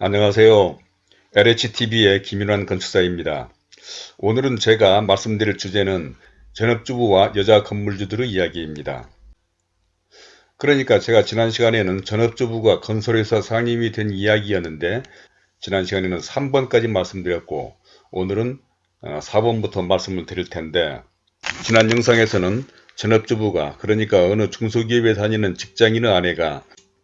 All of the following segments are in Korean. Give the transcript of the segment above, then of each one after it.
안녕하세요. LHTV의 김윤환 건축사입니다. 오늘은 제가 말씀드릴 주제는 전업주부와 여자 건물주들의 이야기입니다. 그러니까 제가 지난 시간에는 전업주부가 건설회사 상임이 된 이야기였는데 지난 시간에는 3번까지 말씀드렸고 오늘은 4번부터 어, 말씀을 드릴 텐데 지난 영상에서는 전업주부가 그러니까 어느 중소기업에 다니는 직장인의 아내가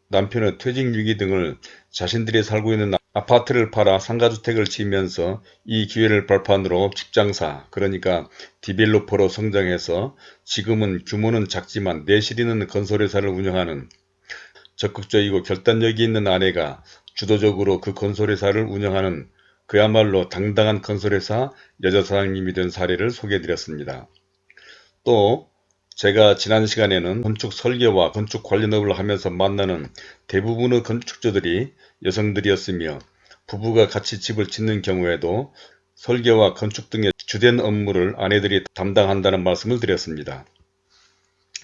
남편의 퇴직유기 등을 자신들이 살고 있는 아파트를 팔아 상가주택을 지으면서 이 기회를 발판으로 직장사 그러니까 디벨로퍼로 성장해서 지금은 규모는 작지만 내실 있는 건설회사를 운영하는 적극적이고 결단력이 있는 아내가 주도적으로 그 건설회사를 운영하는 그야말로 당당한 건설회사 여자 사장님이 된 사례를 소개해드렸습니다. 또 제가 지난 시간에는 건축 설계와 건축 관련업을 하면서 만나는 대부분의 건축주들이 여성들이었으며 부부가 같이 집을 짓는 경우에도 설계와 건축 등의 주된 업무를 아내들이 담당한다는 말씀을 드렸습니다.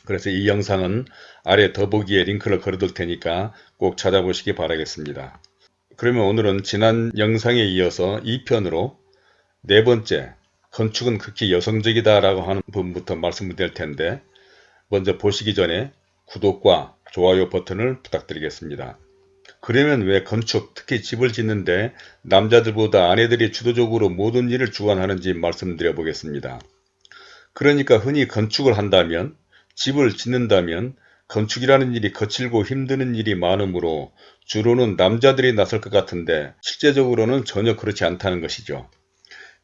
그래서 이 영상은 아래 더보기에 링크를 걸어둘 테니까 꼭 찾아보시기 바라겠습니다. 그러면 오늘은 지난 영상에 이어서 2편으로 네 번째 건축은 극히 여성적이다 라고 하는 부분부터 말씀을 드릴 텐데 먼저 보시기 전에 구독과 좋아요 버튼을 부탁드리겠습니다. 그러면 왜 건축, 특히 집을 짓는데 남자들보다 아내들이 주도적으로 모든 일을 주관하는지 말씀드려 보겠습니다. 그러니까 흔히 건축을 한다면, 집을 짓는다면 건축이라는 일이 거칠고 힘드는 일이 많으므로 주로는 남자들이 나설 것 같은데 실제적으로는 전혀 그렇지 않다는 것이죠.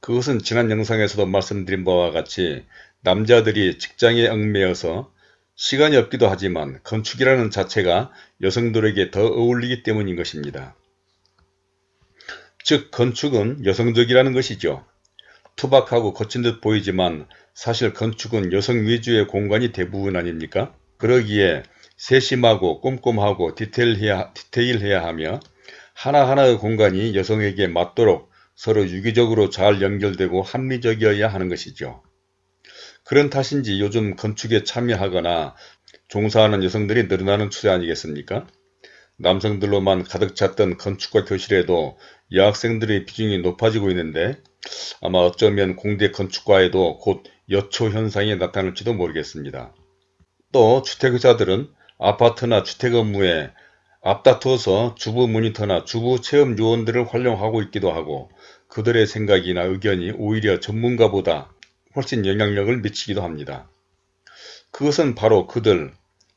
그것은 지난 영상에서도 말씀드린 바와 같이 남자들이 직장에 얽매여서 시간이 없기도 하지만 건축이라는 자체가 여성들에게 더 어울리기 때문인 것입니다. 즉 건축은 여성적이라는 것이죠. 투박하고 거친 듯 보이지만 사실 건축은 여성 위주의 공간이 대부분 아닙니까? 그러기에 세심하고 꼼꼼하고 디테일해야, 디테일해야 하며 하나하나의 공간이 여성에게 맞도록 서로 유기적으로 잘 연결되고 합리적이어야 하는 것이죠. 그런 탓인지 요즘 건축에 참여하거나 종사하는 여성들이 늘어나는 추세 아니겠습니까? 남성들로만 가득 찼던 건축과 교실에도 여학생들의 비중이 높아지고 있는데 아마 어쩌면 공대 건축과에도 곧 여초 현상이 나타날지도 모르겠습니다. 또 주택의사들은 아파트나 주택 업무에 앞다투어서 주부 모니터나 주부 체험 요원들을 활용하고 있기도 하고 그들의 생각이나 의견이 오히려 전문가보다 훨씬 영향력을 미치기도 합니다. 그것은 바로 그들,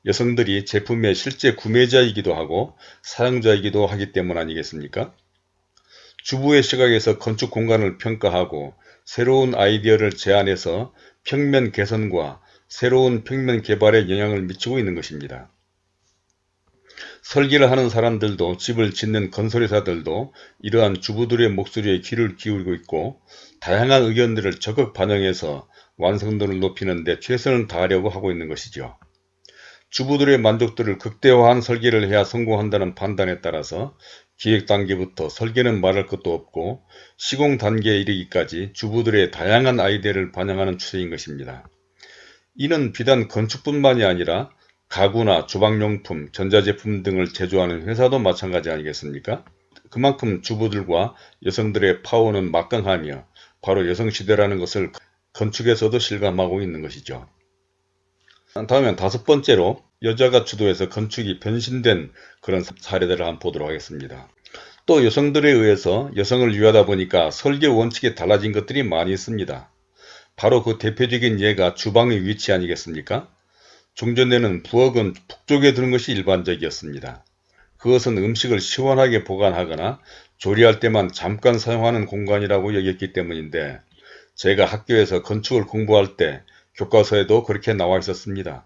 여성들이 제품의 실제 구매자이기도 하고 사용자이기도 하기 때문 아니겠습니까? 주부의 시각에서 건축 공간을 평가하고 새로운 아이디어를 제안해서 평면 개선과 새로운 평면 개발에 영향을 미치고 있는 것입니다. 설계를 하는 사람들도 집을 짓는 건설회사들도 이러한 주부들의 목소리에 귀를 기울이고 있고 다양한 의견들을 적극 반영해서 완성도를 높이는 데 최선을 다하려고 하고 있는 것이죠. 주부들의 만족도를 극대화한 설계를 해야 성공한다는 판단에 따라서 기획 단계부터 설계는 말할 것도 없고 시공 단계에 이르기까지 주부들의 다양한 아이디어를 반영하는 추세인 것입니다. 이는 비단 건축뿐만이 아니라 가구나 주방용품, 전자제품 등을 제조하는 회사도 마찬가지 아니겠습니까? 그만큼 주부들과 여성들의 파워는 막강하며 바로 여성시대라는 것을 건축에서도 실감하고 있는 것이죠. 다음엔 다섯 번째로 여자가 주도해서 건축이 변신된 그런 사례들을 한번 보도록 하겠습니다. 또 여성들에 의해서 여성을 위하다 보니까 설계 원칙이 달라진 것들이 많이 있습니다. 바로 그 대표적인 예가 주방의 위치 아니겠습니까? 종전에는 부엌은 북쪽에 두는 것이 일반적이었습니다. 그것은 음식을 시원하게 보관하거나 조리할 때만 잠깐 사용하는 공간이라고 여겼기 때문인데 제가 학교에서 건축을 공부할 때 교과서에도 그렇게 나와 있었습니다.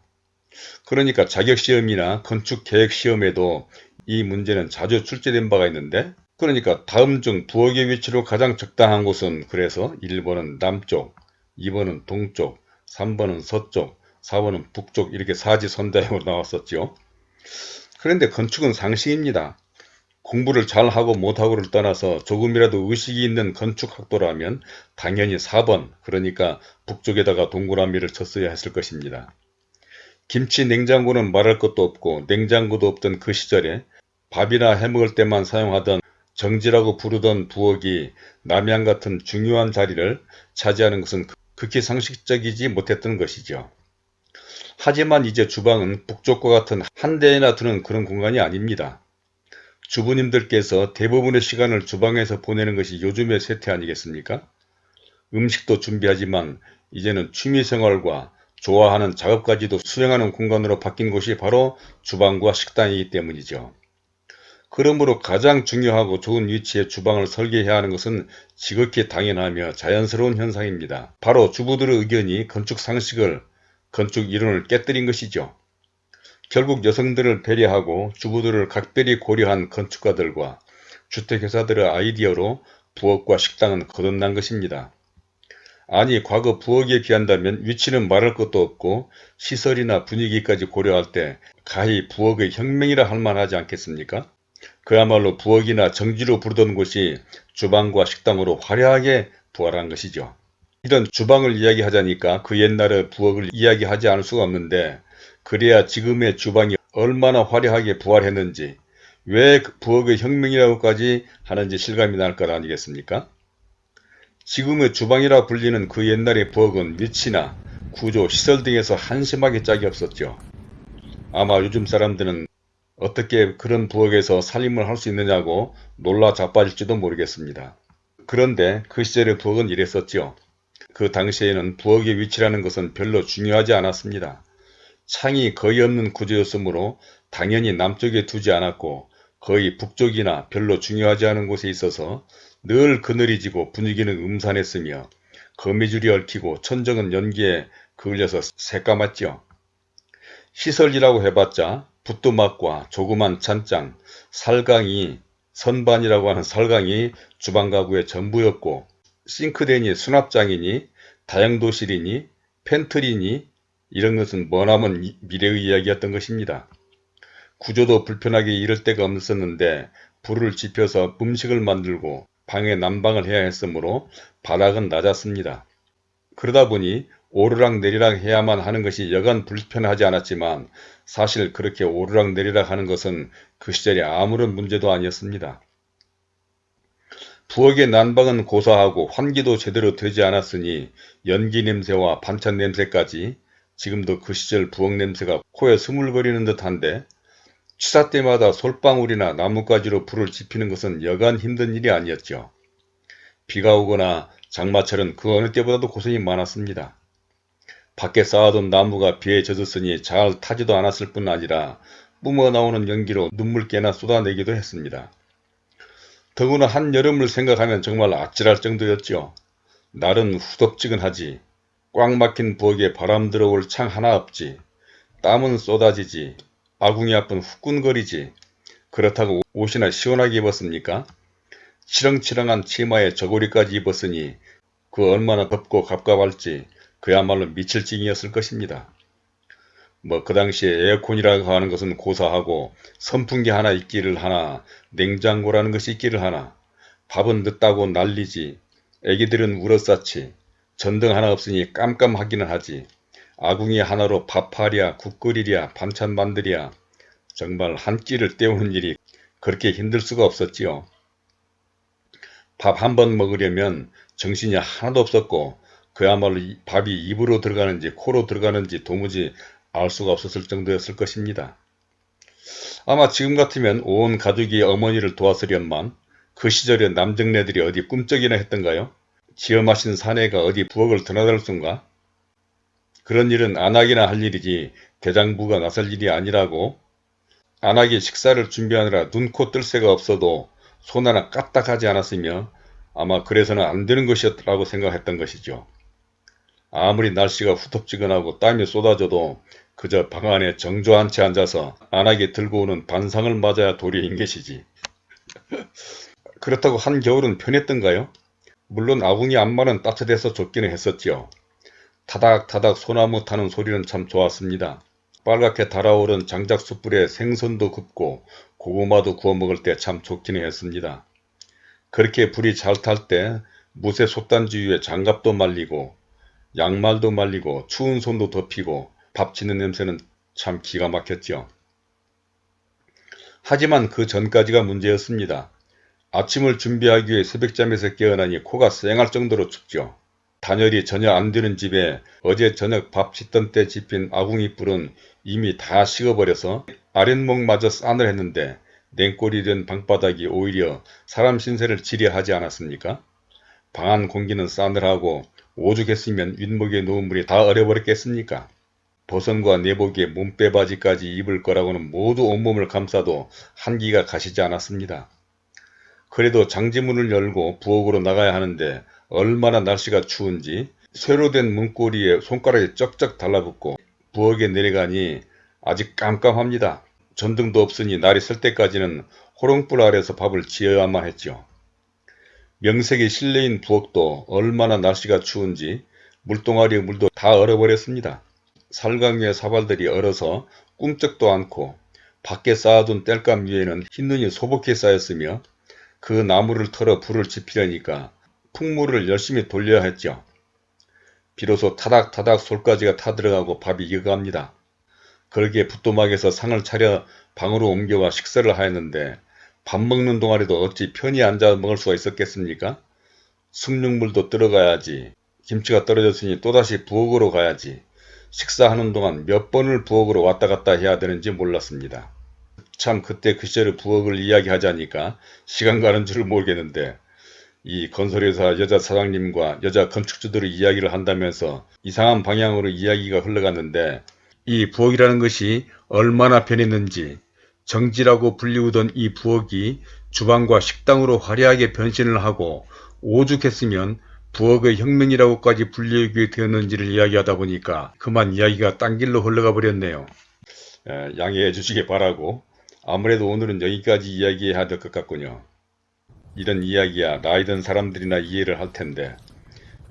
그러니까 자격시험이나 건축계획시험에도 이 문제는 자주 출제된 바가 있는데 그러니까 다음 중 부엌의 위치로 가장 적당한 곳은 그래서 1번은 남쪽, 2번은 동쪽, 3번은 서쪽, 4번은 북쪽 이렇게 사지선다형으로 나왔었죠. 그런데 건축은 상식입니다. 공부를 잘하고 못하고를 떠나서 조금이라도 의식이 있는 건축학도라면 당연히 4번 그러니까 북쪽에다가 동그라미를 쳤어야 했을 것입니다. 김치 냉장고는 말할 것도 없고 냉장고도 없던 그 시절에 밥이나 해먹을 때만 사용하던 정지라고 부르던 부엌이 남양 같은 중요한 자리를 차지하는 것은 극히 상식적이지 못했던 것이죠. 하지만 이제 주방은 북쪽과 같은 한 대에나 두는 그런 공간이 아닙니다. 주부님들께서 대부분의 시간을 주방에서 보내는 것이 요즘의 세태 아니겠습니까? 음식도 준비하지만 이제는 취미생활과 좋아하는 작업까지도 수행하는 공간으로 바뀐 곳이 바로 주방과 식당이기 때문이죠. 그러므로 가장 중요하고 좋은 위치에 주방을 설계해야 하는 것은 지극히 당연하며 자연스러운 현상입니다. 바로 주부들의 의견이 건축 상식을, 건축 이론을 깨뜨린 것이죠. 결국 여성들을 배려하고 주부들을 각별히 고려한 건축가들과 주택회사들의 아이디어로 부엌과 식당은 거듭난 것입니다. 아니 과거 부엌에 비한다면 위치는 말할 것도 없고 시설이나 분위기까지 고려할 때 가히 부엌의 혁명이라 할 만하지 않겠습니까? 그야말로 부엌이나 정지로 부르던 곳이 주방과 식당으로 화려하게 부활한 것이죠. 이런 주방을 이야기하자니까 그 옛날의 부엌을 이야기하지 않을 수가 없는데 그래야 지금의 주방이 얼마나 화려하게 부활했는지 왜그 부엌의 혁명이라고까지 하는지 실감이 날 것 아니겠습니까? 지금의 주방이라 불리는 그 옛날의 부엌은 위치나 구조, 시설 등에서 한심하게 짝이 없었죠. 아마 요즘 사람들은 어떻게 그런 부엌에서 살림을 할 수 있느냐고 놀라 자빠질지도 모르겠습니다. 그런데 그 시절의 부엌은 이랬었죠. 그 당시에는 부엌의 위치라는 것은 별로 중요하지 않았습니다. 창이 거의 없는 구조였으므로 당연히 남쪽에 두지 않았고 거의 북쪽이나 별로 중요하지 않은 곳에 있어서 늘 그늘이 지고 분위기는 음산했으며 거미줄이 얽히고 천정은 연기에 그을려서 새까맣죠. 시설이라고 해봤자 붓도막과 조그만 찬장, 살강이, 선반이라고 하는 살강이 주방 가구의 전부였고 싱크대니 수납장이니 다용도실이니 팬트리니 이런 것은 머나먼 미래의 이야기였던 것입니다. 구조도 불편하게 이럴 데가 없었는데 불을 지펴서 음식을 만들고 방에 난방을 해야 했으므로 바닥은 낮았습니다. 그러다 보니 오르락 내리락 해야만 하는 것이 여간 불편하지 않았지만 사실 그렇게 오르락 내리락 하는 것은 그 시절에 아무런 문제도 아니었습니다. 부엌의 난방은 고사하고 환기도 제대로 되지 않았으니 연기 냄새와 반찬 냄새까지 지금도 그 시절 부엌 냄새가 코에 스물거리는 듯한데 취사 때마다 솔방울이나 나뭇가지로 불을 지피는 것은 여간 힘든 일이 아니었죠. 비가 오거나 장마철은 그 어느 때보다도 고생이 많았습니다. 밖에 쌓아둔 나무가 비에 젖었으니 잘 타지도 않았을 뿐 아니라 뿜어 나오는 연기로 눈물깨나 쏟아내기도 했습니다. 더구나 한여름을 생각하면 정말 아찔할 정도였죠. 날은 후덥지근하지 꽉 막힌 부엌에 바람 들어올 창 하나 없지. 땀은 쏟아지지. 아궁이 앞은 후끈거리지. 그렇다고 옷이나 시원하게 입었습니까? 치렁치렁한 치마에 저고리까지 입었으니 그 얼마나 덥고 갑갑할지 그야말로 미칠 징이었을 것입니다. 뭐 그 당시에 에어컨이라고 하는 것은 고사하고 선풍기 하나 있기를 하나 냉장고라는 것이 있기를 하나 밥은 늦다고 난리지 애기들은 울었사치 전등 하나 없으니 깜깜하기는 하지. 아궁이 하나로 밥하랴 국끓이랴 반찬 만들랴 정말 한 끼를 때우는 일이 그렇게 힘들 수가 없었지요. 밥 한 번 먹으려면 정신이 하나도 없었고 그야말로 밥이 입으로 들어가는지 코로 들어가는지 도무지 알 수가 없었을 정도였을 것입니다. 아마 지금 같으면 온 가족이 어머니를 도왔으련만 그 시절에 남정네들이 어디 꿈쩍이나 했던가요? 지어 마신 사내가 어디 부엌을 드나들 순가? 그런 일은 안 하기나 할 일이지 대장부가 나설 일이 아니라고 안 하기 식사를 준비하느라 눈코 뜰 새가 없어도 손 하나 까딱하지 않았으며 아마 그래서는 안 되는 것이었다고 생각했던 것이죠. 아무리 날씨가 후텁지근하고 땀이 쏟아져도 그저 방 안에 정조한 채 앉아서 안하게 들고 오는 반상을 맞아야 도리인 것이지. 그렇다고 한겨울은 편했던가요? 물론 아궁이 안마는 따뜻해서 좋기는 했었지요. 타닥타닥 소나무 타는 소리는 참 좋았습니다. 빨갛게 달아오른 장작 숯불에 생선도 굽고 고구마도 구워 먹을 때 참 좋기는 했습니다. 그렇게 불이 잘 탈 때 무쇠 솥단지 위에 장갑도 말리고 양말도 말리고 추운 손도 덮이고 밥 짓는 냄새는 참 기가 막혔죠. 하지만 그 전까지가 문제였습니다. 아침을 준비하기 위해 새벽잠에서 깨어나니 코가 쌩할 정도로 춥죠. 단열이 전혀 안 되는 집에 어제 저녁 밥 짓던 때 집힌 아궁이 불은 이미 다 식어버려서 아랫목마저 싸늘 했는데 냉골이 된 방바닥이 오히려 사람 신세를 지려하지 않았습니까? 방안 공기는 싸늘하고 오죽했으면 윗목에 놓은 물이 다 얼어버렸겠습니까? 버선과 내복에 몸빼바지까지 입을 거라고는 모두 온몸을 감싸도 한기가 가시지 않았습니다. 그래도 장지문을 열고 부엌으로 나가야 하는데 얼마나 날씨가 추운지 쇠로 된 문고리에 손가락이 쩍쩍 달라붙고 부엌에 내려가니 아직 깜깜합니다. 전등도 없으니 날이 설 때까지는 호롱불 아래서 밥을 지어야만 했죠. 명색이 실내인 부엌도 얼마나 날씨가 추운지 물동아리의 물도 다 얼어버렸습니다. 살강 위의 사발들이 얼어서 꿈쩍도 않고 밖에 쌓아둔 땔감 위에는 흰눈이 소복히 쌓였으며 그 나무를 털어 불을 지피려니까 풍물을 열심히 돌려야 했죠. 비로소 타닥타닥 솔가지가 타들어가고 밥이 익어갑니다. 그러기에 부뚜막에서 상을 차려 방으로 옮겨와 식사를 하였는데 밥 먹는 동안에도 어찌 편히 앉아 먹을 수가 있었겠습니까? 숭늉물도 들어가야지. 김치가 떨어졌으니 또다시 부엌으로 가야지. 식사하는 동안 몇 번을 부엌으로 왔다 갔다 해야 되는지 몰랐습니다. 참 그때 그 시절의 부엌을 이야기하자니까 시간 가는 줄을 모르겠는데 이 건설회사 여자 사장님과 여자 건축주들의 이야기를 한다면서 이상한 방향으로 이야기가 흘러갔는데 이 부엌이라는 것이 얼마나 변했는지 정지라고 불리우던 이 부엌이 주방과 식당으로 화려하게 변신을 하고 오죽했으면 부엌의 혁명이라고까지 불리우게 되었는지를 이야기하다 보니까 그만 이야기가 딴 길로 흘러가 버렸네요. 에, 양해해 주시기 바라고 아무래도 오늘은 여기까지 이야기해야 될 것 같군요. 이런 이야기야 나이 든 사람들이나 이해를 할 텐데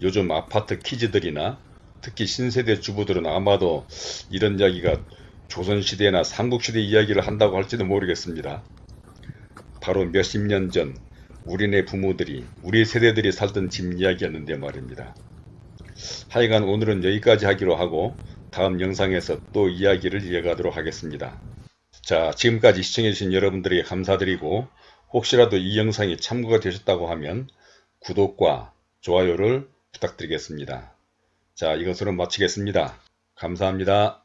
요즘 아파트 키즈들이나 특히 신세대 주부들은 아마도 이런 이야기가 조선시대나 삼국시대 이야기를 한다고 할지도 모르겠습니다. 바로 몇십 년 전 우리네 부모들이 우리 세대들이 살던 집 이야기였는데 말입니다. 하여간 오늘은 여기까지 하기로 하고 다음 영상에서 또 이야기를 이어가도록 하겠습니다. 자 지금까지 시청해주신 여러분들에게 감사드리고 혹시라도 이 영상이 참고가 되셨다고 하면 구독과 좋아요를 부탁드리겠습니다. 자 이것으로 마치겠습니다. 감사합니다.